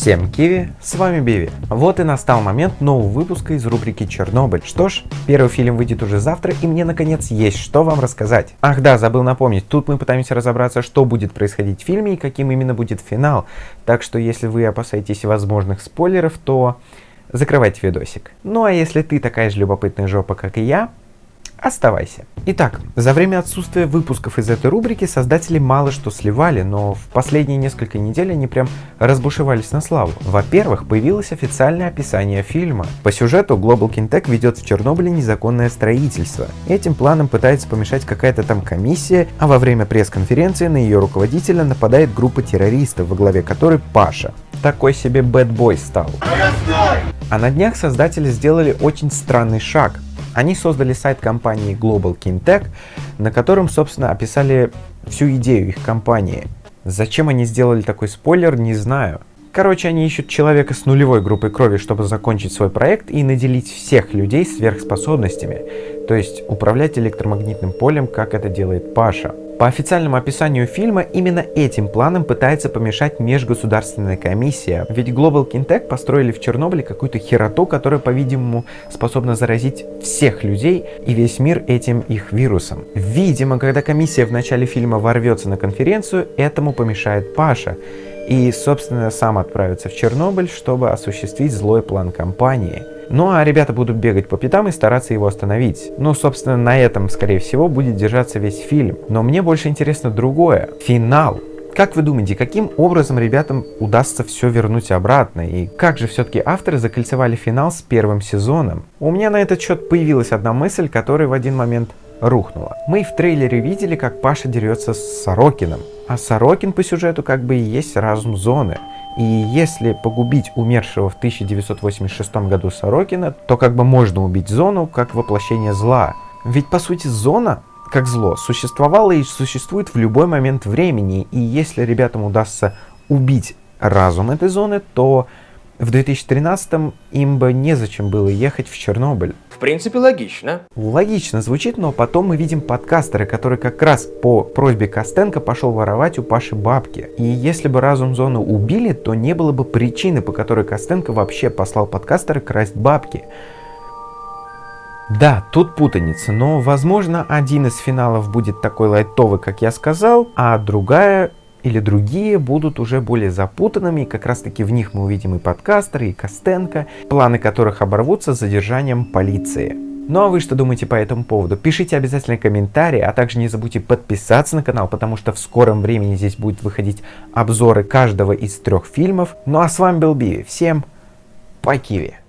Всем киви, с вами Биви. Вот и настал момент нового выпуска из рубрики Чернобыль. Что ж, первый фильм выйдет уже завтра, и мне наконец есть что вам рассказать. Ах да, забыл напомнить, тут мы пытаемся разобраться, что будет происходить в фильме и каким именно будет финал. Так что если вы опасаетесь возможных спойлеров, то закрывайте видосик. Ну а если ты такая же любопытная жопа, как и я, Оставайся. Итак, за время отсутствия выпусков из этой рубрики создатели мало что сливали, но в последние несколько недель они прям разбушевались на славу. Во-первых, появилось официальное описание фильма. По сюжету Global Kintech ведет в Чернобыле незаконное строительство. Этим планом пытается помешать какая-то там комиссия, а во время пресс-конференции на ее руководителя нападает группа террористов, во главе которой Паша. Такой себе бэтбой стал. А на днях создатели сделали очень странный шаг. Они создали сайт компании Global Kintech, на котором, собственно, описали всю идею их компании. Зачем они сделали такой спойлер, не знаю. Короче, они ищут человека с нулевой группой крови, чтобы закончить свой проект и наделить всех людей сверхспособностями, то есть управлять электромагнитным полем, как это делает Паша. По официальному описанию фильма, именно этим планом пытается помешать межгосударственная комиссия. Ведь Global Kintech построили в Чернобыле какую-то хероту, которая, по-видимому, способна заразить всех людей и весь мир этим их вирусом. Видимо, когда комиссия в начале фильма ворвется на конференцию, этому помешает Паша и, собственно, сам отправится в Чернобыль, чтобы осуществить злой план компании. Ну а ребята будут бегать по пятам и стараться его остановить. Ну, собственно, на этом, скорее всего, будет держаться весь фильм. Но мне больше интересно другое. Финал. Как вы думаете, каким образом ребятам удастся все вернуть обратно? И как же все-таки авторы закольцевали финал с первым сезоном? У меня на этот счет появилась одна мысль, которая в один момент рухнула. Мы в трейлере видели, как Паша дерется с Сорокином. А Сорокин по сюжету как бы и есть разум зоны. И если погубить умершего в 1986 году Сорокина, то как бы можно убить зону как воплощение зла. Ведь по сути зона как зло существовало и существует в любой момент времени. И если ребятам удастся убить разум этой зоны, то в 2013 им бы незачем было ехать в Чернобыль. Принципе, логично. Логично звучит, но потом мы видим подкастера, который как раз по просьбе Костенко пошел воровать у Паши бабки. И если бы разум зоны убили, то не было бы причины, по которой Костенко вообще послал подкастера красть бабки. Да, тут путаница, но возможно один из финалов будет такой лайтовый, как я сказал, а другая или другие будут уже более запутанными, и как раз таки в них мы увидим и подкастеры, и Костенко, планы которых оборвутся задержанием полиции. Ну а вы что думаете по этому поводу? Пишите обязательно комментарии, а также не забудьте подписаться на канал, потому что в скором времени здесь будут выходить обзоры каждого из трех фильмов. Ну а с вами был Би, всем по Киви!